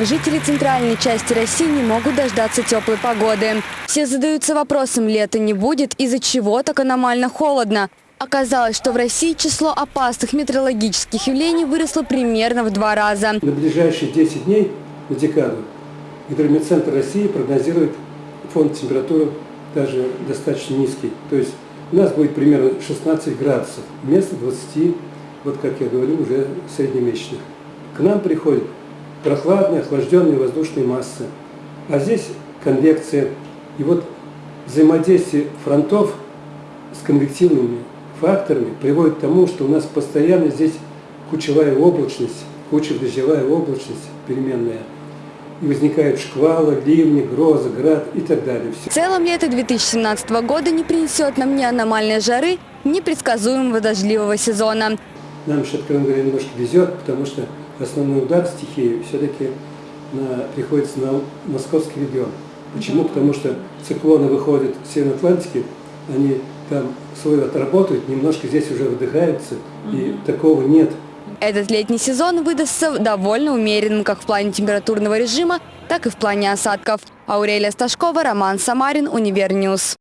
Жители центральной части России не могут дождаться теплой погоды. Все задаются вопросом, лета не будет, из-за чего так аномально холодно. Оказалось, что в России число опасных метеорологических явлений выросло примерно в два раза. На ближайшие 10 дней, на декаду, Гидрометцентр России прогнозирует фонд температуры даже достаточно низкий. То есть у нас будет примерно 16 градусов вместо 20, вот как я говорю, уже среднемесячных. К нам приходят прохладные, охлажденные воздушные массы. А здесь конвекция. И вот взаимодействие фронтов с конвективными факторами приводит к тому, что у нас постоянно здесь кучевая облачность, кучево-дождевая облачность переменная. И возникают шквалы, ливни, грозы, град и так далее. В целом лето 2017 года не принесет нам ни аномальной жары, ни предсказуемого дождливого сезона. Нам откровенно говоря, немножко везет, потому что основной удар стихии все-таки приходится на московский регион. Почему? Потому что циклоны выходят с Северной Атлантики, они там свой отработают, немножко здесь уже выдыхаются, и такого нет. Этот летний сезон выдастся довольно умеренным как в плане температурного режима, так и в плане осадков. Аурелия Сташкова, Роман Самарин, Univer News.